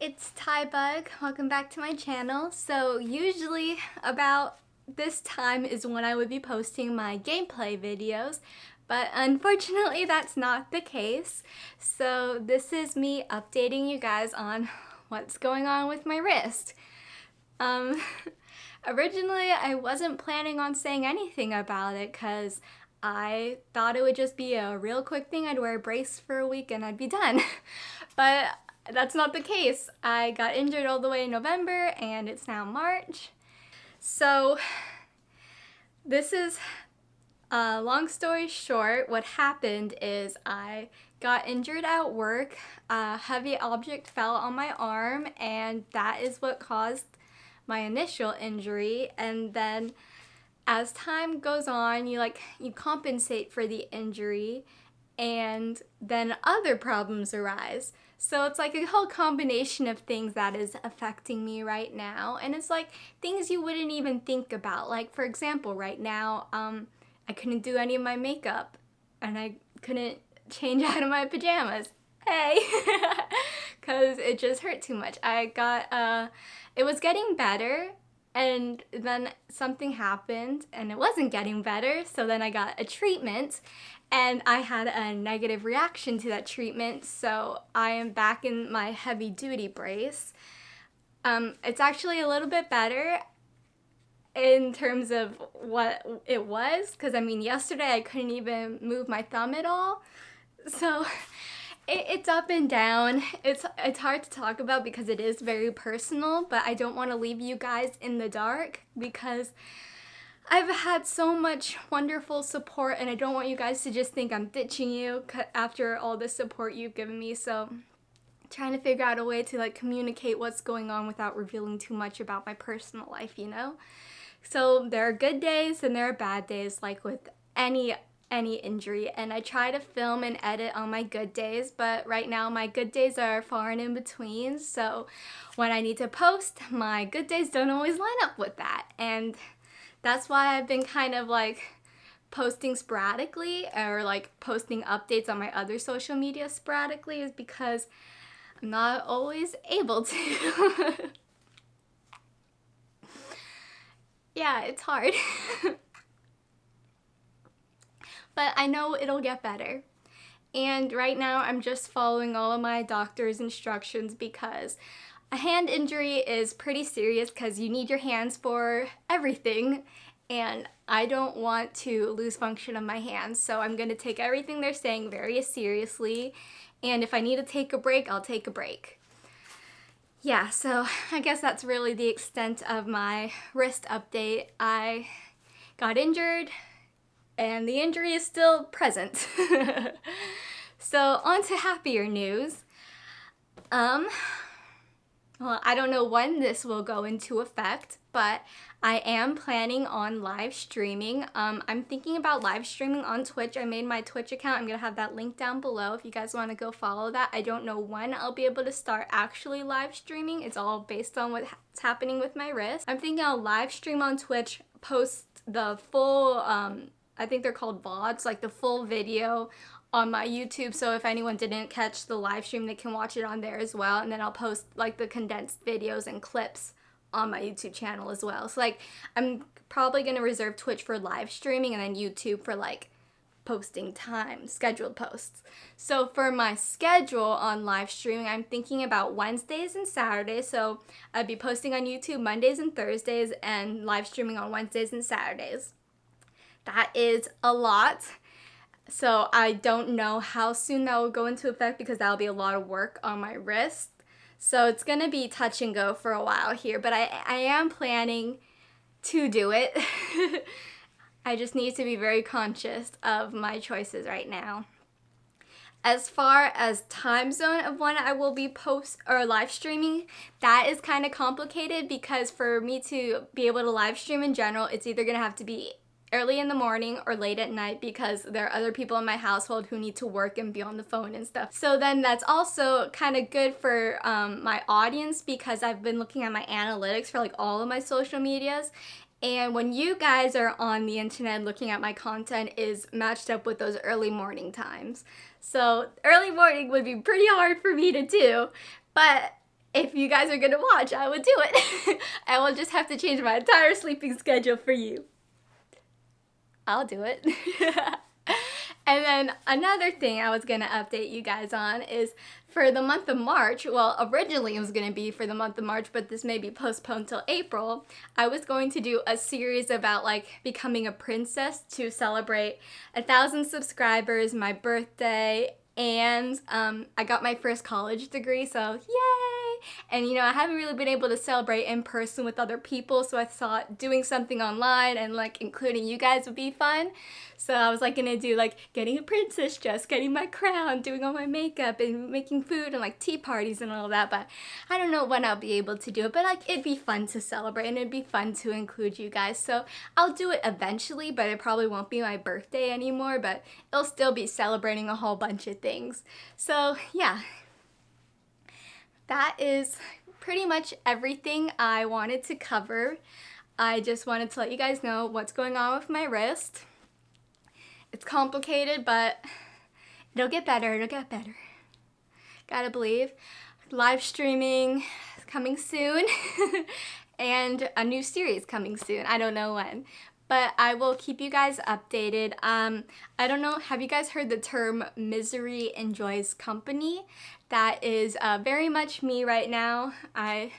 it's Tybug. Welcome back to my channel. So usually about this time is when I would be posting my gameplay videos, but unfortunately that's not the case. So this is me updating you guys on what's going on with my wrist. Um, originally I wasn't planning on saying anything about it because I thought it would just be a real quick thing. I'd wear a brace for a week and I'd be done. but that's not the case. I got injured all the way in November and it's now March. So this is, uh, long story short, what happened is I got injured at work. A heavy object fell on my arm and that is what caused my initial injury. And then as time goes on, you like, you compensate for the injury and then other problems arise. So it's like a whole combination of things that is affecting me right now. And it's like things you wouldn't even think about. Like for example, right now, um, I couldn't do any of my makeup and I couldn't change out of my pajamas. Hey! Because it just hurt too much. I got, uh, it was getting better and then something happened and it wasn't getting better. So then I got a treatment and I had a negative reaction to that treatment. So I am back in my heavy duty brace. Um, it's actually a little bit better in terms of what it was because I mean yesterday I couldn't even move my thumb at all. So it, it's up and down. It's, it's hard to talk about because it is very personal, but I don't want to leave you guys in the dark because I've had so much wonderful support and I don't want you guys to just think I'm ditching you after all the support you've given me. So trying to figure out a way to like communicate what's going on without revealing too much about my personal life, you know? So there are good days and there are bad days like with any any injury and I try to film and edit on my good days but right now my good days are far and in between so when I need to post my good days don't always line up with that and that's why I've been kind of like posting sporadically or like posting updates on my other social media sporadically is because I'm not always able to. yeah, it's hard. but I know it'll get better. And right now I'm just following all of my doctor's instructions because a hand injury is pretty serious because you need your hands for everything and I don't want to lose function of my hands so I'm going to take everything they're saying very seriously and if I need to take a break, I'll take a break. Yeah, so I guess that's really the extent of my wrist update. I got injured and the injury is still present. so on to happier news. Um, well, I don't know when this will go into effect, but I am planning on live streaming. Um, I'm thinking about live streaming on Twitch. I made my Twitch account. I'm going to have that link down below if you guys want to go follow that. I don't know when I'll be able to start actually live streaming. It's all based on what's happening with my wrist. I'm thinking I'll live stream on Twitch, post the full, um, I think they're called VODs, like the full video on my YouTube so if anyone didn't catch the live stream they can watch it on there as well and then I'll post like the condensed videos and clips on my YouTube channel as well. So like I'm probably going to reserve Twitch for live streaming and then YouTube for like posting time, scheduled posts. So for my schedule on live streaming, I'm thinking about Wednesdays and Saturdays. So I'd be posting on YouTube Mondays and Thursdays and live streaming on Wednesdays and Saturdays. That is a lot. So I don't know how soon that will go into effect because that'll be a lot of work on my wrist. So it's going to be touch and go for a while here, but I, I am planning to do it. I just need to be very conscious of my choices right now. As far as time zone of when I will be post or live streaming, that is kind of complicated because for me to be able to live stream in general, it's either going to have to be early in the morning or late at night because there are other people in my household who need to work and be on the phone and stuff. So then that's also kind of good for um, my audience because I've been looking at my analytics for like all of my social medias and when you guys are on the internet looking at my content is matched up with those early morning times. So early morning would be pretty hard for me to do, but if you guys are gonna watch, I would do it. I will just have to change my entire sleeping schedule for you. I'll do it. and then another thing I was gonna update you guys on is for the month of March, well, originally it was going to be for the month of March, but this may be postponed till April. I was going to do a series about like becoming a princess to celebrate a thousand subscribers, my birthday, and um, I got my first college degree, so yay! And you know, I haven't really been able to celebrate in person with other people, so I thought doing something online and like including you guys would be fun. So I was like gonna do like getting a princess dress, getting my crown, doing all my makeup and making food and like tea parties and all that, but I don't know when I'll be able to do it, but like it'd be fun to celebrate and it'd be fun to include you guys. So I'll do it eventually, but it probably won't be my birthday anymore, but it'll still be celebrating a whole bunch of things. So yeah, that is pretty much everything I wanted to cover. I just wanted to let you guys know what's going on with my wrist. It's complicated, but it'll get better, it'll get better. Gotta believe. Live streaming coming soon and a new series coming soon. I don't know when, but I will keep you guys updated. Um, I don't know, have you guys heard the term misery enjoys company? That is uh, very much me right now. I,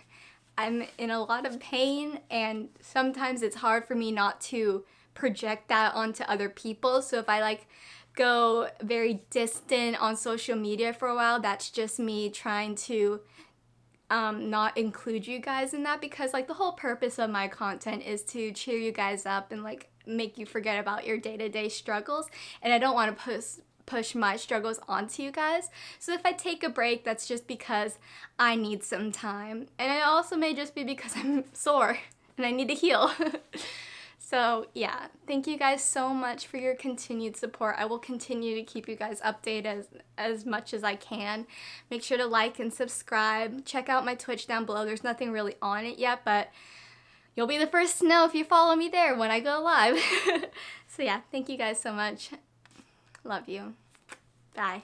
I'm in a lot of pain and sometimes it's hard for me not to project that onto other people. So if I like go very distant on social media for a while, that's just me trying to um, not include you guys in that because like the whole purpose of my content is to cheer you guys up and like make you forget about your day-to-day -day struggles and I don't want to post push my struggles onto you guys. So if I take a break, that's just because I need some time. And it also may just be because I'm sore and I need to heal. so yeah, thank you guys so much for your continued support. I will continue to keep you guys updated as, as much as I can. Make sure to like and subscribe. Check out my Twitch down below. There's nothing really on it yet, but you'll be the first to know if you follow me there when I go live. so yeah, thank you guys so much. Love you. Bye.